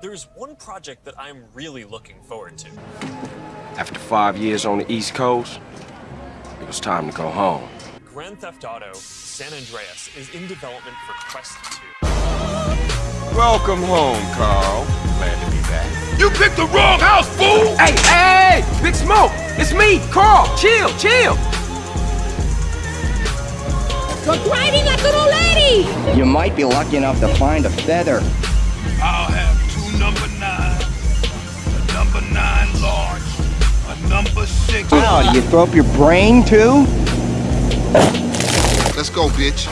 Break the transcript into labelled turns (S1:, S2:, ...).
S1: There's one project that I'm really looking forward to.
S2: After five years on the East Coast, it was time to go home.
S1: Grand Theft Auto San Andreas is in development for Quest 2.
S2: Welcome home, Carl. Glad to be back.
S3: You picked the wrong house, fool!
S2: Hey, hey, hey! Big Smoke! It's me, Carl! Chill, chill!
S4: You're driving like an old lady!
S5: You might be lucky enough to find a feather.
S3: I'll have
S5: Wow, you throw up your brain too?
S6: Let's go, bitch.